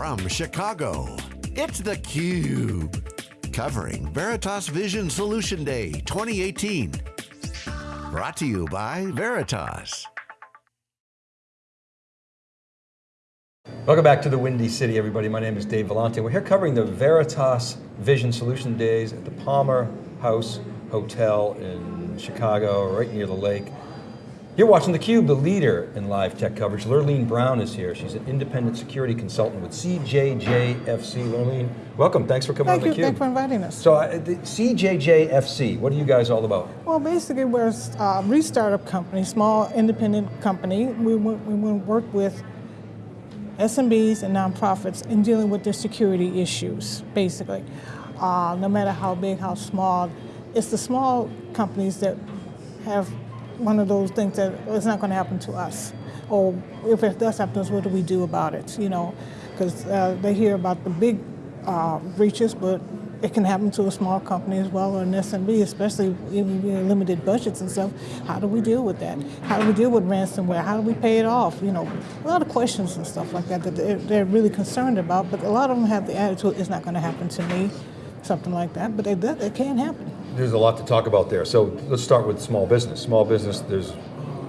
from Chicago, it's theCUBE. Covering Veritas Vision Solution Day 2018. Brought to you by Veritas. Welcome back to the Windy City, everybody. My name is Dave Vellante. We're here covering the Veritas Vision Solution Days at the Palmer House Hotel in Chicago, right near the lake. You're watching theCUBE, the leader in live tech coverage. Lurleen Brown is here. She's an independent security consultant with CJJFC. Lurleen, welcome, thanks for coming Thank on you, theCUBE. thanks for inviting us. So uh, the CJJFC, what are you guys all about? Well, basically we're a restartup company, small independent company. We, we, we work with SMBs and nonprofits in dealing with their security issues, basically. Uh, no matter how big, how small, it's the small companies that have one of those things that it's not going to happen to us. Or if it does happen to us, what do we do about it? You know, because uh, they hear about the big uh, breaches, but it can happen to a small company as well or an SMB, especially in limited budgets and stuff. How do we deal with that? How do we deal with ransomware? How do we pay it off? You know, a lot of questions and stuff like that that they're, they're really concerned about, but a lot of them have the attitude, it's not going to happen to me, something like that, but it, it can happen. There's a lot to talk about there. So let's start with small business. Small business, there's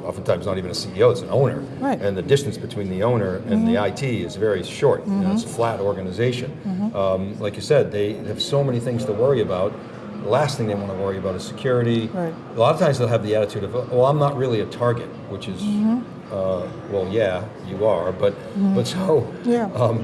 oftentimes not even a CEO, it's an owner. Right. And the distance between the owner and mm -hmm. the IT is very short. Mm -hmm. you know, it's a flat organization. Mm -hmm. um, like you said, they have so many things to worry about. The last thing they want to worry about is security. Right. A lot of times they'll have the attitude of, well, I'm not really a target, which is, uh, well, yeah, you are, but, but so, yeah. Um,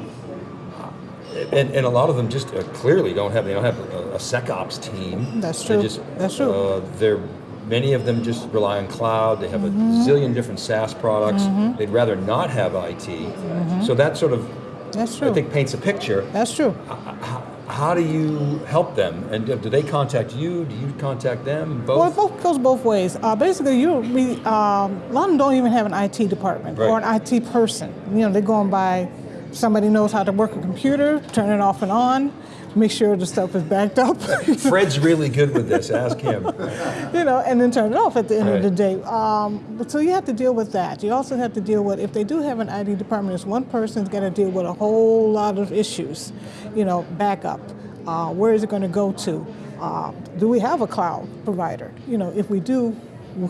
and, and a lot of them just uh, clearly don't have, they don't have a, a SecOps team. That's true, just, that's true. Uh, they're, many of them just rely on cloud, they have mm -hmm. a mm-hmm. zillion different SaaS products, mm -hmm. they'd rather not have IT. Mm -hmm. So that sort of, that's true. I think paints a picture. That's true. How, how do you help them? And do they contact you? Do you contact them? Both? Well, it both goes both ways. Uh, basically, you we, um, a lot of them don't even have an IT department right. or an IT person. You know, they're going by somebody knows how to work a computer, turn it off and on, make sure the stuff is backed up. Fred's really good with this, ask him. you know, and then turn it off at the end right. of the day. Um, but so you have to deal with that. You also have to deal with, if they do have an IT department, it's one person's got to deal with a whole lot of issues. You know, backup, uh, where is it going to go to? Uh, do we have a cloud provider? You know, if we do,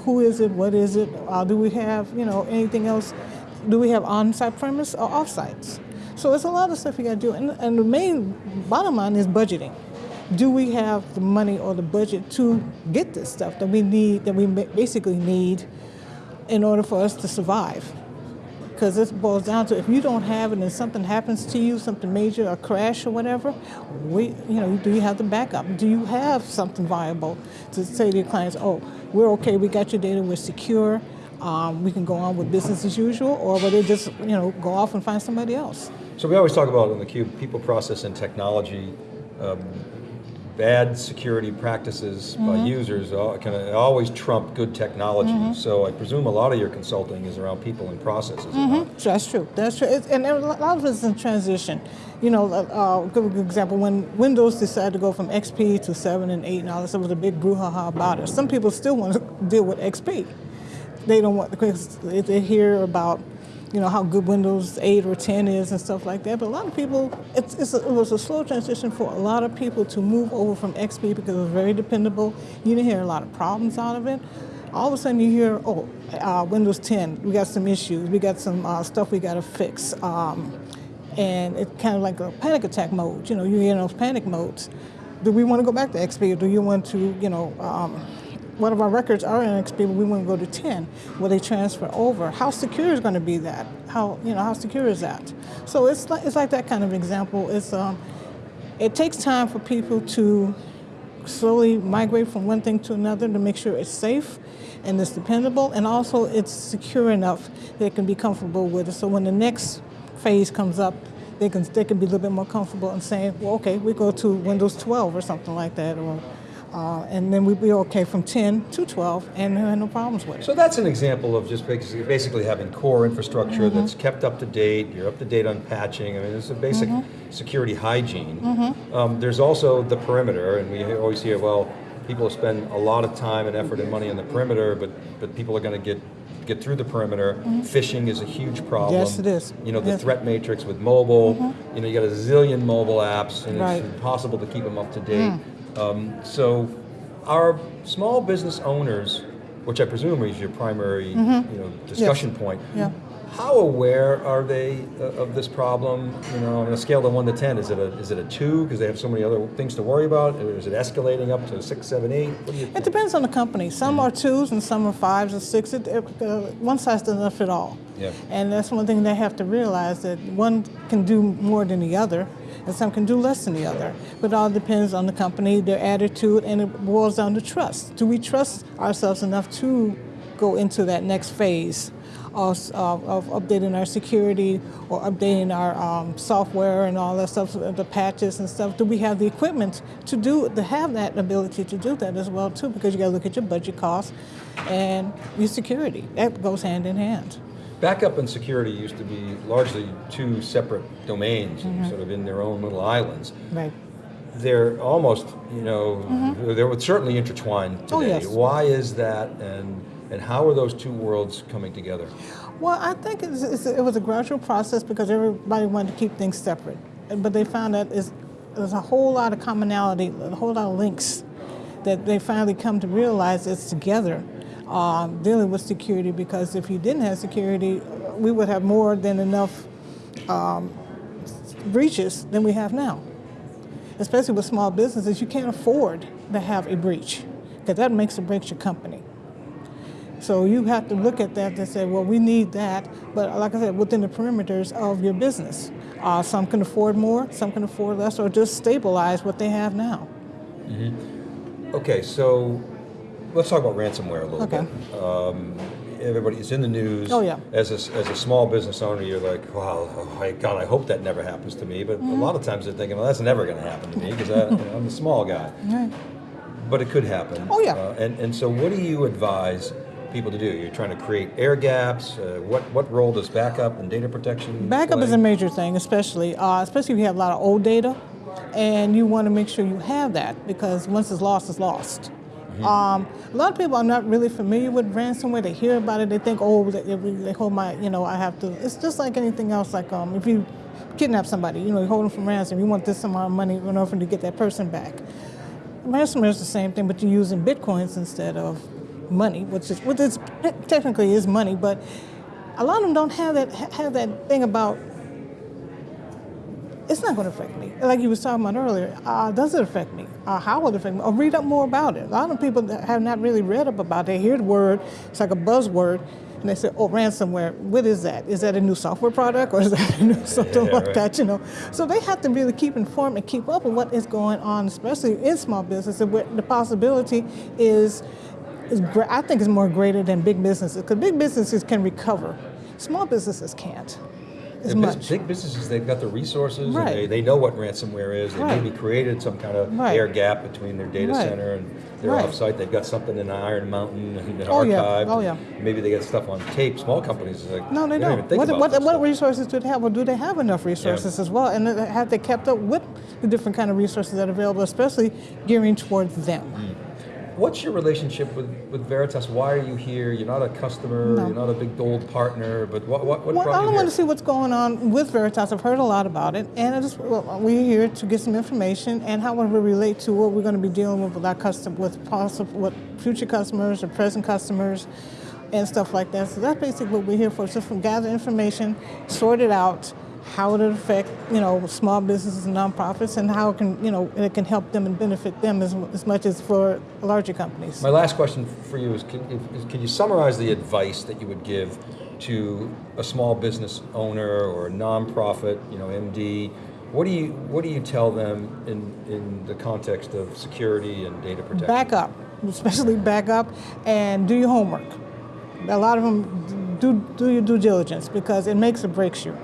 who is it, what is it? Uh, do we have, you know, anything else? Do we have on-site premise or off-sites? So it's a lot of stuff you got to do. And, and the main bottom line is budgeting. Do we have the money or the budget to get this stuff that we need, that we basically need in order for us to survive? Because this boils down to if you don't have it and something happens to you, something major, a crash or whatever, we, you know, do you have the backup? Do you have something viable to say to your clients, oh, we're okay, we got your data, we're secure, um, we can go on with business as usual, or will they just, you know, go off and find somebody else? So we always talk about in the cube, people, process, and technology. Um, bad security practices mm -hmm. by mm-hmm. users can always trump good technology. Mm -hmm. So I presume a lot of your consulting is around people and processes. Mm -hmm. That's true. That's true. It's, and a lot of it is in transition. You know, uh, uh good example when Windows decided to go from XP to seven and eight and all this, there was a big brouhaha about it. Some people still want to deal with XP. They don't want because they hear about you know, how good Windows 8 or 10 is and stuff like that. But a lot of people, it's, it's a, it was a slow transition for a lot of people to move over from XP because it was very dependable. You didn't hear a lot of problems out of it. All of a sudden you hear, oh, uh, Windows 10, we got some issues, we got some uh, stuff we got to fix. Um, and it's kind of like a panic attack mode. You know, you're in those panic modes. Do we want to go back to XP or do you want to, you know, um, one of our records are in XP, but we want to go to 10. Will they transfer over? How secure is going to be that? How, you know, how secure is that? So it's like, it's like that kind of example. It's, um, it takes time for people to slowly migrate from one thing to another to make sure it's safe and it's dependable and also it's secure enough they can be comfortable with it. So when the next phase comes up, they can, they can be a little bit more comfortable and saying, well, okay, we go to Windows 12 or something like that, or uh, and then we'd be okay from 10 to 12 and had no problems with it. So that's an example of just basically having core infrastructure mm -hmm. that's kept up to date, you're up to date on patching, I mean it's a basic mm -hmm. security hygiene. Mm -hmm. um, there's also the perimeter and we always hear, well, people spend a lot of time and effort and money on the perimeter, but, but people are going to get get through the perimeter. Phishing is a huge problem. Mm-hmm. Yes, it is. You know, the Yes. Mm-hmm. threat matrix with mobile, you know, you got a zillion mobile apps and Right. Mm. it's impossible to keep them up to date. Um, so our small business owners, which I presume is your primary, you know, discussion point, Mm-hmm. Yeah. How aware are they uh, of this problem? You know, on a scale of one to ten, is it a is it a two because they have so many other things to worry about? Or is it escalating up to six, seven, eight? What do you It depends on the company. Some are twos and some are fives or sixes. It, uh, one size doesn't fit all. Yeah. And that's one thing they have to realize that one can do more than the other, and some can do less than the other. But it all depends on the company, their attitude, and it boils down to trust. Do we trust ourselves enough to go into that next phase? Of, of, of updating our security or updating our um, software and all that stuff, the patches and stuff. Do we have the equipment to do to have that ability to do that as well too? Because you got to look at your budget costs and your security. That goes hand in hand. Backup and security used to be largely two separate domains, Mm-hmm. sort of in their own little islands. Right. They're almost, you know, they're certainly intertwined today. Mm-hmm. Oh, yes. Why is that, and and how are those two worlds coming together? Well, I think it's, it's, it was a gradual process because everybody wanted to keep things separate. But they found that there's a whole lot of commonality, a whole lot of links that they finally come to realize it's together um, dealing with security because if you didn't have security, we would have more than enough um, breaches than we have now. Especially with small businesses, you can't afford to have a breach because that makes or breaks your company. So you have to look at that and say, well, we need that, but like I said, within the perimeters of your business. Uh, some can afford more, some can afford less, or just stabilize what they have now. Okay, so let's talk about ransomware a little Okay. bit. Um, everybody, it's in the news. Oh, yeah. As a, as a small business owner, you're like, wow, oh my God, I hope that never happens to me. But Mm-hmm. a lot of times they're thinking, well, that's never going to happen to me because I'm a small guy. Right. But it could happen. Oh, yeah. Uh, and, and so what do you advise people to do? You're trying to create air gaps. Uh, what, what role does backup and data protection Backup is a major thing, especially uh, especially if you have a lot of old data, and you want to make sure you have that because once it's lost, it's lost. Um, a lot of people are not really familiar with ransomware. They hear about it, they think, oh, they, they hold my, you know, I have to. It's just like anything else. Like um, if you kidnap somebody, you know, you hold them from ransom, you want this amount of money in order to get that person back. Ransomware is the same thing, but you're using bitcoins instead of money, which is which is technically is money, but a lot of them don't have that have that thing about it's not going to affect me. Like you was talking about earlier, uh, does it affect me? Uh, how will it affect me? Or read up more about it. A lot of people that have not really read up about it. They hear the word, it's like a buzzword, and they say, oh, ransomware, what is that? Is that a new software product or is that a new something Yeah, like right. that, you know? So they have to really keep informed and keep up with what is going on, especially in small business. And where the possibility is, is I think is more greater than big businesses, because big businesses can recover. Small businesses can't as The much. Big businesses, they've got the resources, Right. they, they know what ransomware is. They Right. maybe created some kind of Right. air gap between their data Right. center and their Right. offsite. They've got something in Iron Mountain and Oh, yeah. Oh, yeah. Maybe they got stuff on tape. Small companies, like, No, they don't. don't. even think What, about what, what resources do they have? Or do they have enough resources as well? And have they kept up with the different kind of resources that are available, especially gearing towards them? Mm. What's your relationship with, with Veritas? Why are you here? You're not a customer. No. You're not a big old partner. But what what, what Well, I want to see what's going on with Veritas. I've heard a lot about it, and I just well, we're here to get some information and how it will relate to what we're going to be dealing with with our custom, with possible, with future customers or present customers, and stuff like that. So that's basically what we're here for. Just from gather information, sort it out, how it affect you know small businesses and nonprofits, and how it can you know it can help them and benefit them as, as much as for larger companies. My last question for you is can, is can you summarize the advice that you would give to a small business owner or a nonprofit, you know, MD? What do you what do you tell them in, in the context of security and data protection? back up, especially back up, and do your homework. A lot of them do do your due diligence because it makes or breaks you.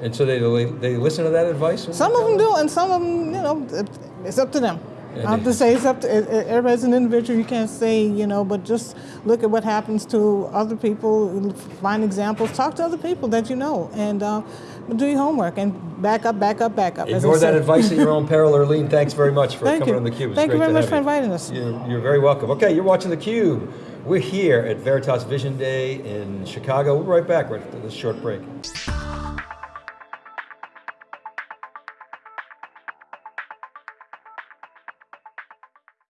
And so they they listen to that advice. Some of them do, and some of them, you know, it's up to them. I have to say it's up to everybody's an individual. You can't say, you know, but just look at what happens to other people. Find examples. Talk to other people that you know, and uh, do your homework and back up, back up, back up. Ignore that advice at your own peril, Lurleen. Thanks very much for Thank coming you. on theCUBE. It's Thank you very much for inviting us. You're, you're very welcome. Okay, you're watching the Cube. We're here at Veritas Vision Day in Chicago. We'll be right back right after this short break.